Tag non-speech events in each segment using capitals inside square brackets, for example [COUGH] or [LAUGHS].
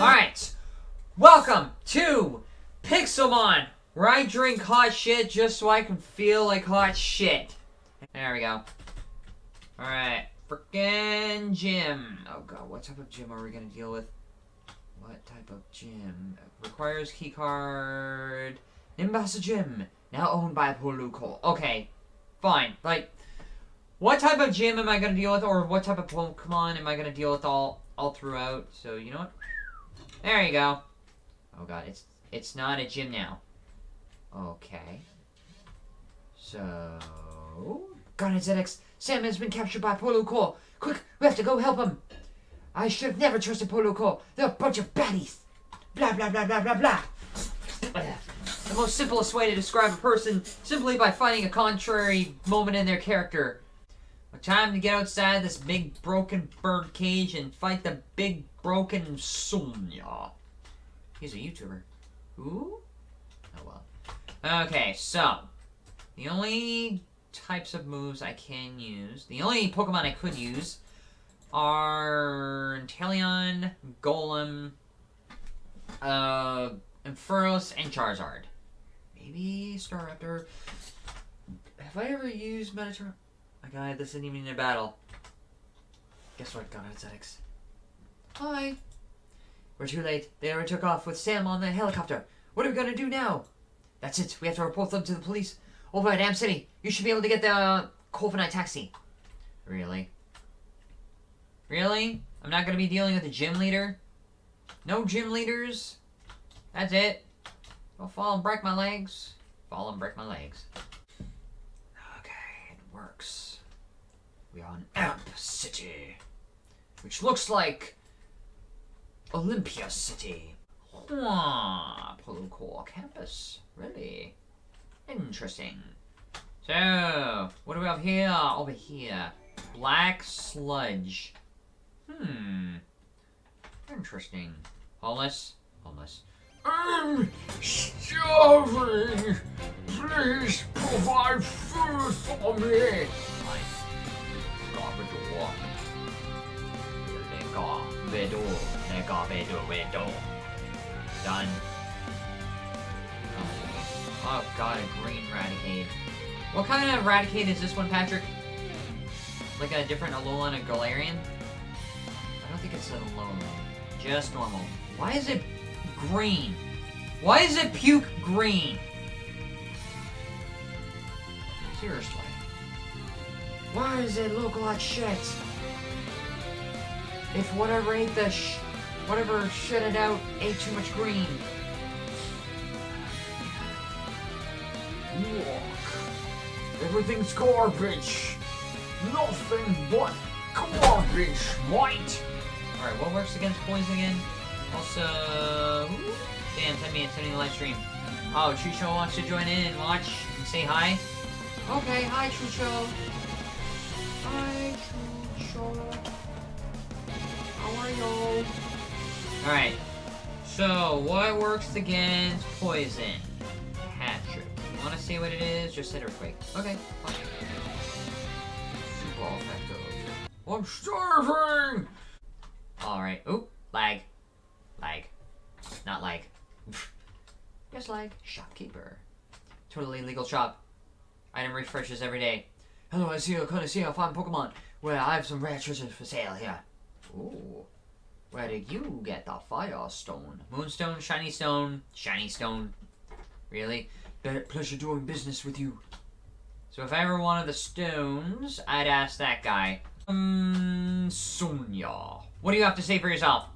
Alright, welcome to Pixelmon, where I drink hot shit just so I can feel like hot shit. There we go. Alright, frickin' gym. Oh god, what type of gym are we gonna deal with? What type of gym? Requires keycard. Nimbasa Gym, now owned by Poluco. Okay, fine. Like, what type of gym am I gonna deal with, or what type of Pokemon am I gonna deal with all all throughout? So you know what? There you go. Oh god, it's it's not a gym now. Okay. So Garnet ZX, Sam has been captured by Polo Core. Quick, we have to go help him. I should have never trusted Polo Core. They're a bunch of baddies. Blah blah blah blah blah blah. The most simplest way to describe a person simply by finding a contrary moment in their character. Time to get outside this big broken bird cage and fight the big broken Sonya. He's a YouTuber. Who? Oh well. Okay, so the only types of moves I can use, the only Pokemon I could use are Inteleon, Golem, uh, Ampharos, and Charizard. Maybe Staraptor. Have I ever used Metator? My god, this isn't even in a battle. Guess what, God Aesthetics? Hi. We're too late. They already took off with Sam on the helicopter. What are we gonna do now? That's it. We have to report them to the police. Over at Amp City. You should be able to get the uh, Corviknight taxi. Really? Really? I'm not gonna be dealing with the gym leader? No gym leaders? That's it? I'll fall and break my legs. Fall and break my legs. Okay, it works. We are on Amp City. Which looks like Olympia City. Ah, Polo Core campus. Really? Interesting. So, what do we have here? Over here. Black sludge. Hmm. Interesting. Homeless? Homeless. I'm starving. Please provide food for me. Done. Oh. oh god, a green Raticate. What kind of Raticate is this one, Patrick? Like a different Alolan and Galarian? I don't think it's an Alolan. Just normal. Why is it green? Why is it puke green? Seriously. Why does it look like shit? If whatever ate the sh whatever shit it out ate too much green. Look. Everything's garbage. Nothing but garbage, mate. Alright, what works against poison again? Also, damn, 10 minutes ending the live stream. Oh, Chucho wants to join in and watch and say hi. Okay, hi Chucho. How are you? Alright, so what works against poison? Patrick. You want to see what it is? Just said quick. Okay, fine. Super effective. I'm starving. Alright. Oop, lag. Lag. Not lag. [LAUGHS] Just lag. Shopkeeper. Totally legal shop. Item refreshes every day. Hello, I see you of see a fine Pokemon. Well, I have some rare treasures for sale here. Ooh. Where did you get the Firestone? Moonstone, Shiny Stone, Shiny Stone. Really? Pleasure doing business with you. So if I ever wanted the stones, I'd ask that guy. Um, Sonya. What do you have to say for yourself?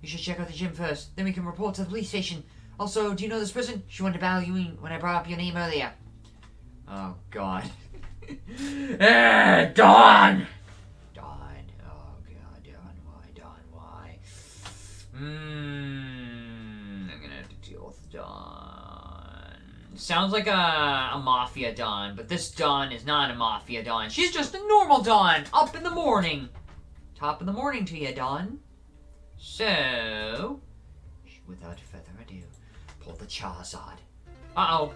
You should check out the gym first, then we can report to the police station. Also, do you know this person? She wanted to battle you when I brought up your name earlier. Oh, God. [LAUGHS] eh, Dawn! Dawn. Oh, God, Dawn. Why, Dawn? Why? Mmm. I'm gonna have to deal with Dawn. Sounds like a, a Mafia Dawn, but this Dawn is not a Mafia Dawn. She's just a normal Dawn, up in the morning. Top of the morning to you, Dawn. So, without further ado, pull the Charizard. Uh-oh.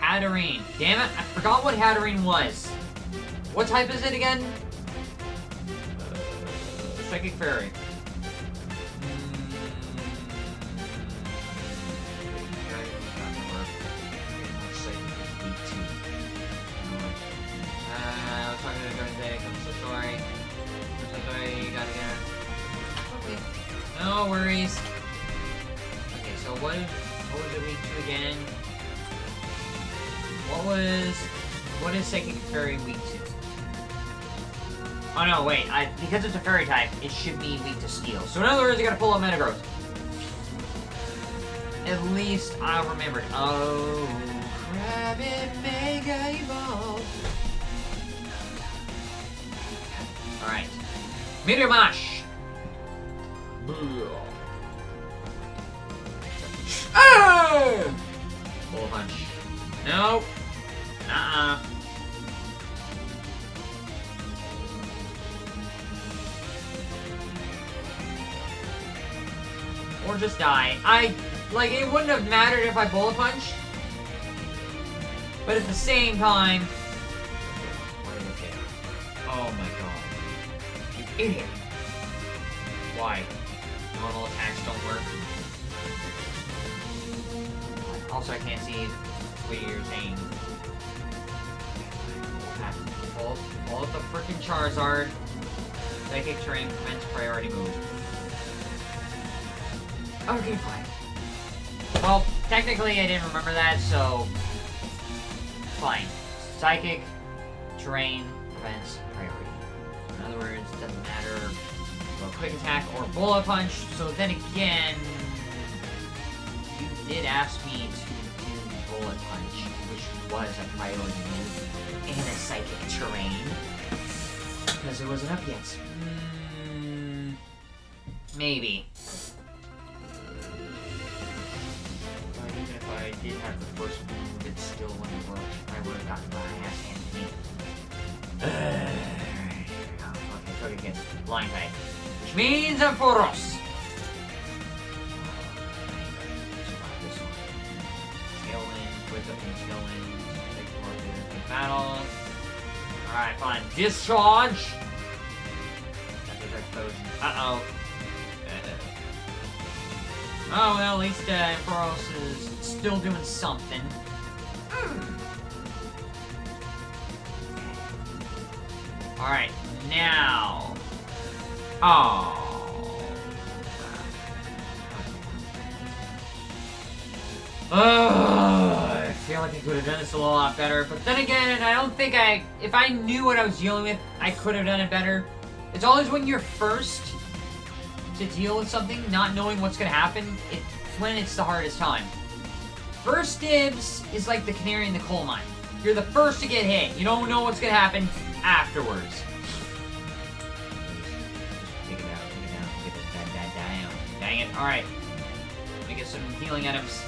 Hatterene. Damn it, I forgot what Hatterene was. What type is it again? Psychic Fairy. Mm, no worries. Okay, so what, what was it week two again? What was... What is Psychic Fairy week to? Oh no, wait. I, because it's a fairy type, it should be weak to steel. So in other words, I gotta pull up Metagross. At least I remembered. Oh, crap, it mega evolve. Alright. Meteor Mash! Oh! Bullet Punch. Nope. Just die. I, like, it wouldn't have mattered if I bullet punched. But at the same time... Oh my god. You idiot. Why? Normal attacks don't work. Also, I can't see what you're saying. Pull, up the freaking Charizard. Psychic terrain prevents priority move. Okay, fine. Well, technically I didn't remember that, so... Fine. Psychic terrain prevents priority. In other words, it doesn't matter about quick attack or bullet punch, so then again... You did ask me to do bullet punch, which was a priority move in a psychic terrain. Because it wasn't up yet. Mm, maybe. Did have the first move, it still wouldn't work. I would have gotten my ass handed me. okay, Togekiss again. Blind type. Which means I'm of the battle. Alright, fine. Discharge! Epic explosion. Uh-oh. Oh, well, at least uh, Boros is still doing something. Hmm. Alright, now... Oh. Ugh, I feel like I could have done this a lot better, but then again, I don't think I... If I knew what I was dealing with, I could have done it better. It's always when you're first to deal with something, not knowing what's gonna happen, it's when it's the hardest time. First dibs is like the canary in the coal mine. You're the first to get hit. You don't know what's gonna happen afterwards. Take it out, take it out, get that, that, down. Dang it. Alright. Let me get some healing items.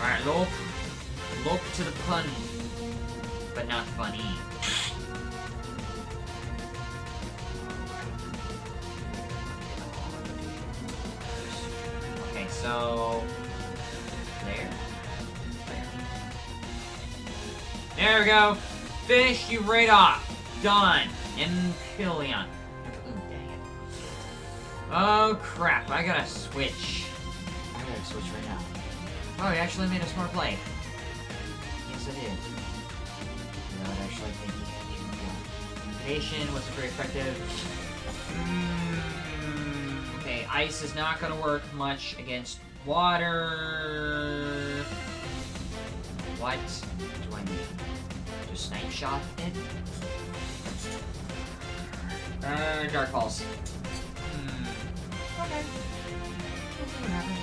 Alright, lope. Lope to the pun. But not funny. There. There. There we go. Finish you right off. Done. Dang it. Oh crap, I gotta switch. I gotta switch right now. Oh, he actually made a smart play. Yes, I did. No, I actually think he had you. Patient wasn't very effective. Mm, ice is not gonna work much against water. What do I need? Just snipe shot it? Uh, Dark Pulse. Hmm. Okay. We'll see what happens.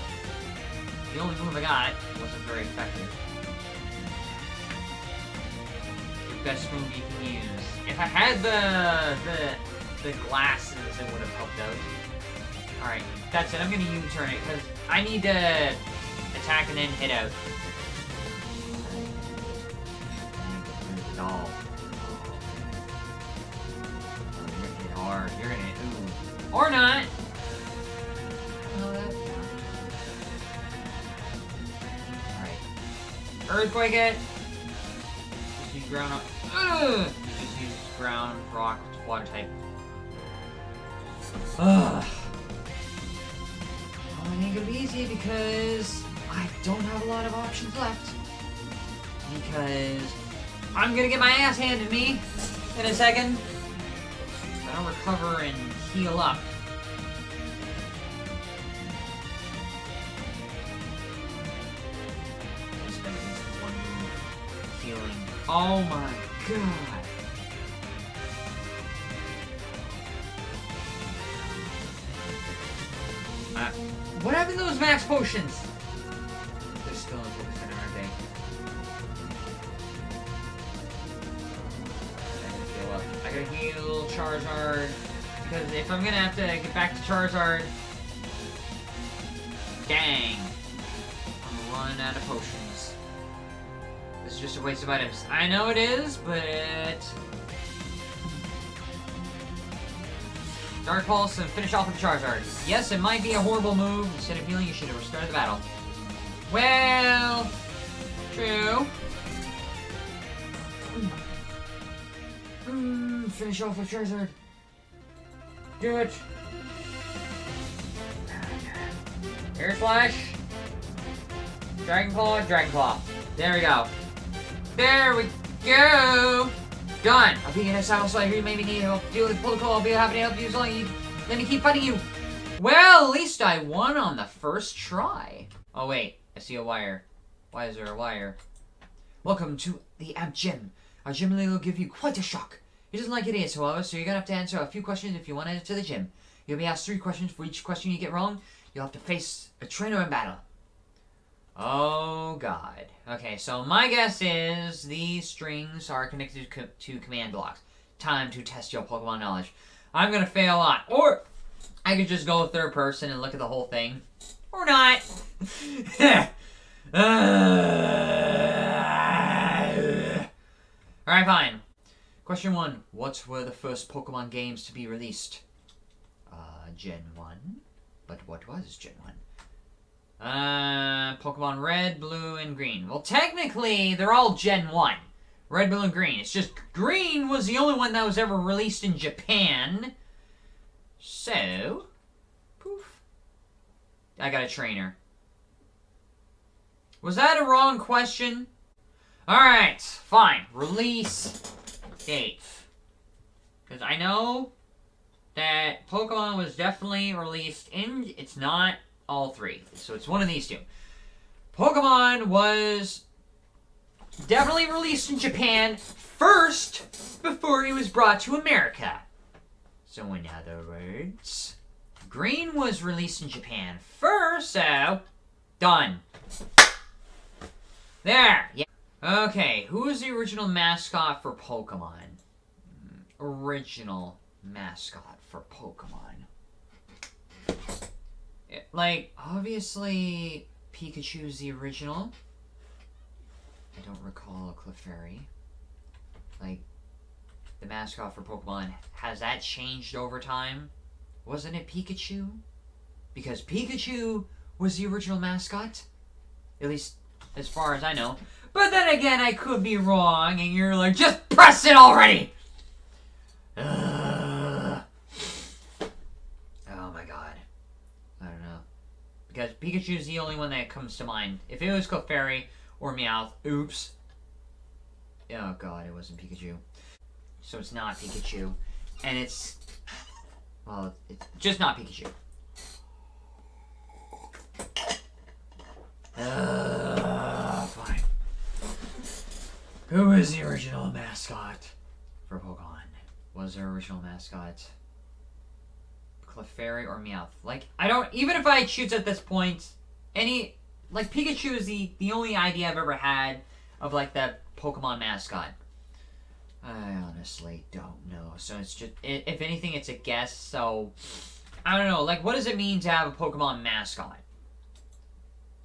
The only move I got wasn't very effective. The best move you can use. If I had the the the glasses, it would have helped out. Alright, that's it. I'm gonna U-turn it, because I need to attack and then hit out. No. You're gonna hit hard. You're gonna hit, ooh. Or not. Alright. Earthquake it. Just use ground. up- Ugh. Just use ground, rock, water type. Ugh. Well, it ain't gonna be easy because I don't have a lot of options left. Because I'm gonna get my ass handed me in a second. I don't recover and heal up. I. Oh my god. Max potions? They're still in focus center, aren't they? I gotta heal Charizard. Because if I'm gonna have to get back to Charizard... Dang. I'm running out of potions. This is just a waste of items. I know it is, but... Dark Pulse and finish off with Charizard. Yes, it might be a horrible move. Instead of healing, you should have restarted the battle. Well, true. Mm, finish off with Charizard. Do it. Air Slash. Dragon Claw, Dragon Claw. There we go. There we go. Done. I'll be in a saddle, so I you maybe need help. Deal with protocol. I'll be happy to help you as long you let me keep fighting you. Well, at least I won on the first try. Oh wait, I see a wire. Why is there a wire? Welcome to the Amp Gym. Our gym leader will give you quite a shock. He doesn't like idiots, however, so you're gonna have to answer a few questions if you want to enter the gym. You'll be asked three questions. For each question you get wrong, you'll have to face a trainer in battle. Oh god. Okay, so my guess is these strings are connected co- to command blocks. Time to test your Pokemon knowledge. I'm gonna fail a lot. Or I could just go third person and look at the whole thing. Or not. [LAUGHS] Alright, fine. Question one. What were the first Pokemon games to be released? Uh, Gen 1. But what was Gen 1? Uh, Pokemon Red, Blue, and Green. Well, technically, they're all Gen 1. Red, Blue, and Green. It's just Green was the only one that was ever released in Japan. So, poof. I got a trainer. Was that a wrong question? Alright, fine. Release date. Because I know that Pokemon was definitely released in. It's not all three. So it's one of these two. Pokemon was definitely released in Japan first before it was brought to America. So, in other words, Green was released in Japan first, so done. There. Yeah. Okay, who is the original mascot for Pokemon? Hmm, Original mascot for Pokemon. Like, obviously, Pikachu's the original. I don't recall Clefairy. Like, the mascot for Pokemon, has that changed over time? Wasn't it Pikachu? Because Pikachu was the original mascot? At least, as far as I know. But then again, I could be wrong, and you're like, just press it already! [SIGHS] Ugh. Oh my god. I don't know. Because Pikachu's the only one that comes to mind. If it was Clefairy or Meowth, oops. Oh god, it wasn't Pikachu. So it's not Pikachu. And it's... Well, it's just not Pikachu. Uh, fine. Who is the original mascot for Pokemon? Was their original mascot Clefairy or Meowth? Like, I don't. Even if I choose at this point, any like Pikachu is the the only idea I've ever had of like that Pokemon mascot. I honestly don't know. So it's just, if anything, it's a guess. So I don't know. Like, what does it mean to have a Pokemon mascot?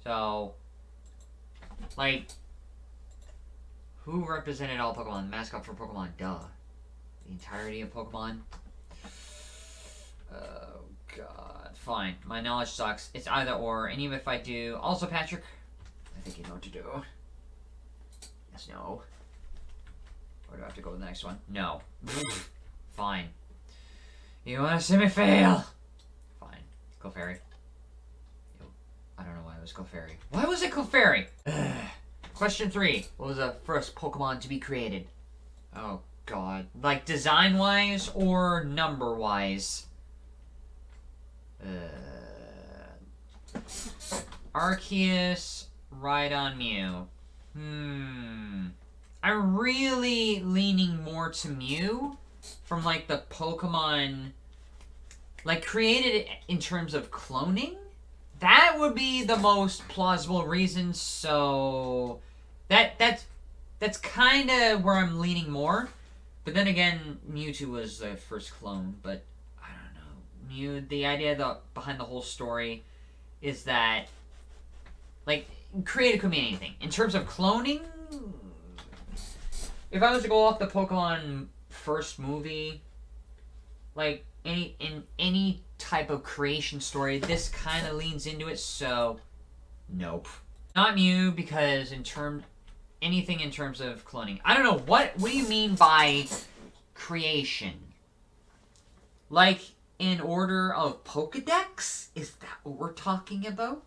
So, like, who represented all Pokemon? The mascot for Pokemon, duh. The entirety of Pokemon. Oh God. Fine. My knowledge sucks. It's either or. And even if I do, also Patrick, I think you know what to do. Yes, no. Or do I have to go to the next one? No. [LAUGHS] Fine. You wanna see me fail? Fine. Go Yo. I don't know why it was Clefairy. Why was it Clefairy? [SIGHS] Question three. What was the first Pokemon to be created? Oh, God. Like, design-wise or number-wise? Arceus, Rhydon, Mew. Hmm. I'm really leaning more to Mew from, like, the Pokemon... Like, created in terms of cloning? That would be the most plausible reason, so... That, that's, that's kind of where I'm leaning more. But then again, Mewtwo was the first clone, but I don't know. Mew, the idea the, behind the whole story is that, like, creative could mean anything. In terms of cloning, if I was to go off the Pokemon first movie, like, any in any type of creation story, this kind of leans into it, so nope. Not Mew, because in terms anything in terms of cloning. I don't know what what do you mean by creation? Like in order of Pokedex? Is that what we're talking about?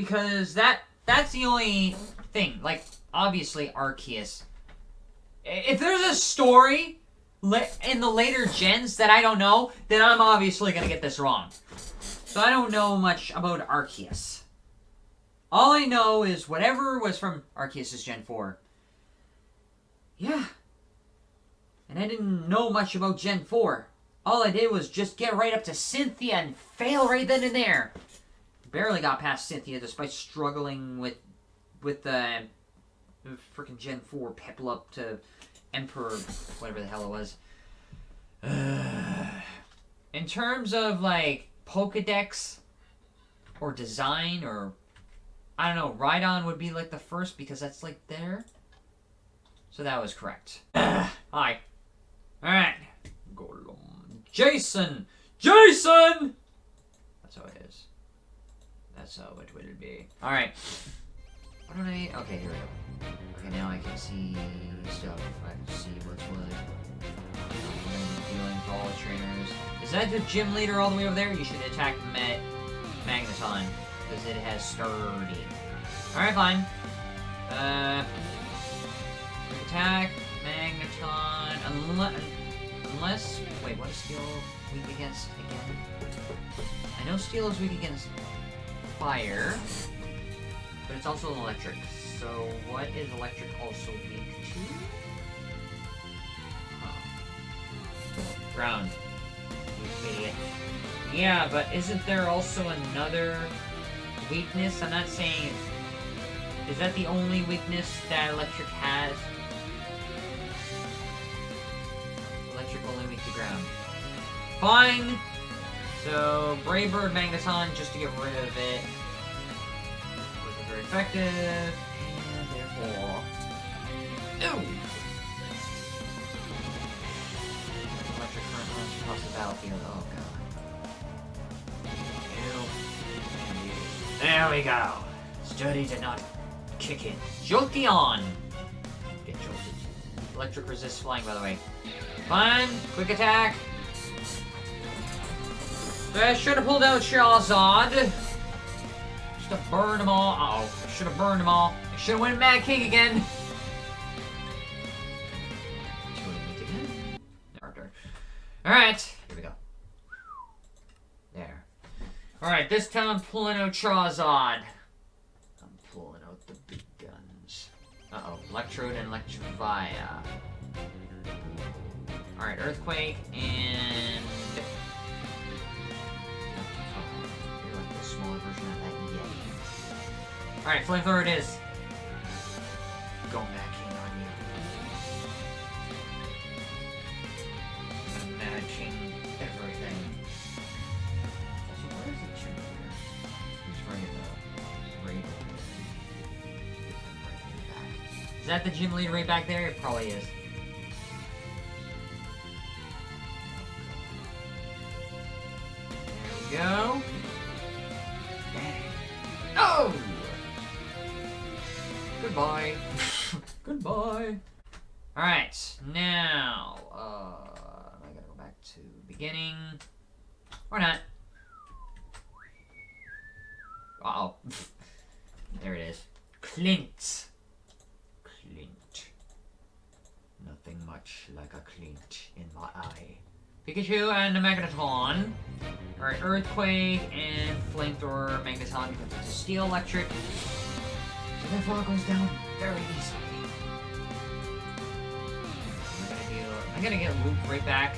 Because that that's the only thing. Like obviously Arceus. If there's a story in the later gens that I don't know, then I'm obviously gonna get this wrong. So I don't know much about Arceus. All I know is whatever was from Arceus' Gen 4. Yeah. And I didn't know much about Gen 4. All I did was just get right up to Cynthia and fail right then and there. Barely got past Cynthia despite struggling with with the freaking Gen 4 Piplup to Emperor, whatever the hell it was. [SIGHS] In terms of like Pokedex or design or I don't know. Rhydon would be like the first because that's like there. So that was correct. [SIGHS] Hi. Alright. Golem. Jason! Jason! That's how it is. That's how it will be. Alright. What do I... Okay, here we go. Okay, now I can see stuff. I can see what's what. Feeling for all the trainers. Is that the gym leader all the way over there? You should attack Met Magneton because it has sturdy. Alright, fine. Uh, attack, Magneton, unless, unless, wait, what is Steel weak against again? I know Steel is weak against fire, but it's also electric. So what is electric also weak to? Huh. Ground. Idiot. Yeah, but isn't there also another weakness? I'm not saying... Is that the only weakness that electric has? Electric only weak to ground. Fine! So, Brave Bird Magneton, just to get rid of it. Wasn't very effective, and therefore... Ooh! Electric current runs across the battlefield. Oh god. Ew. There we go. Sturdy did not kick in. Jolteon! Get jolted. Electric resist flying, by the way. Fine. Quick attack. I should have pulled out Charizard. Should have burned them all. Uh oh. I should have burned them all. I should have went Mad King again. Alright, here we go. There. Alright, this time I'm pulling out Charizard. I'm pulling out the big guns. Uh-oh, Electrode and Electivire. Alright, Earthquake and... version of that Yeti. Alright, Flamethrower it is. Go back in on you. Matching everything. Also, where is the gym leader? He's right in the right right in the back. Is that the gym leader right back there? It probably is. There we go. Goodbye. [LAUGHS] Goodbye. Alright, now, uh, I gotta go back to beginning. Or not. Uh oh. [LAUGHS] there it is. Clint. Clint. Nothing much like a Clint in my eye. Pikachu and the Magneton. Alright, Earthquake and Flamethrower Magneton a steel electric. Therefore it goes down very easily. I'm gonna get Loop right back.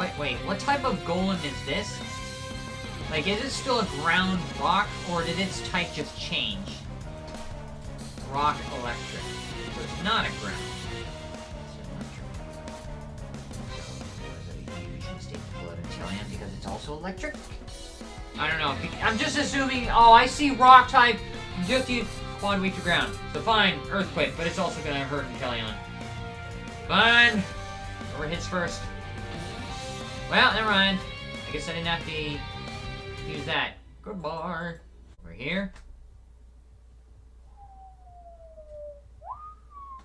Wait, wait, what type of golem is this? Like, is it still a ground rock, or did its type just change? Rock electric. So it's not a ground. It's electric. Was a huge mistake to pull it in Chilean because it's also electric? I don't know. I'm just assuming, oh, I see rock type, just use quad weak to ground. So fine, earthquake, but it's also gonna hurt Inteleon. Fine. Whoever hits first. Well, never mind. I guess I didn't have to use that. Goodbye. We're here.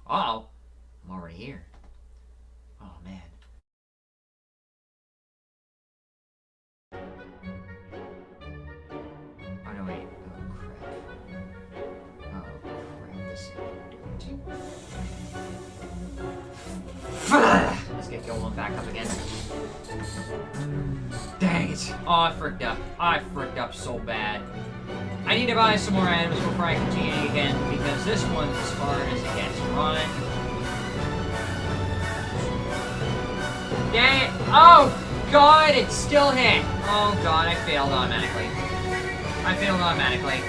Uh oh. I'm already here. Oh man. Oh, I fricked up. I fricked up so bad. I need to buy some more items before I continue again, because this one's as far as it gets. Run. Dang it. Oh, God, it still hit. Oh, God, I failed automatically. I failed automatically.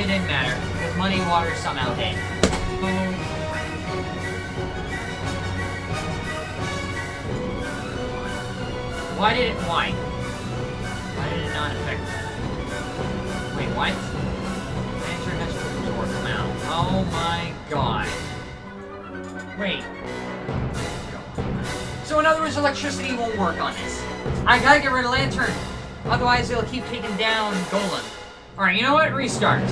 It didn't matter, because Money Water somehow hit. Boom. Why did it, why? Why affect Wait, what? Enter next door come out. Oh my god. Wait. So in other words, electricity won't work on this. I gotta get rid of Lanturn. Otherwise, it'll keep taking down Golem. Alright, you know what? Restart.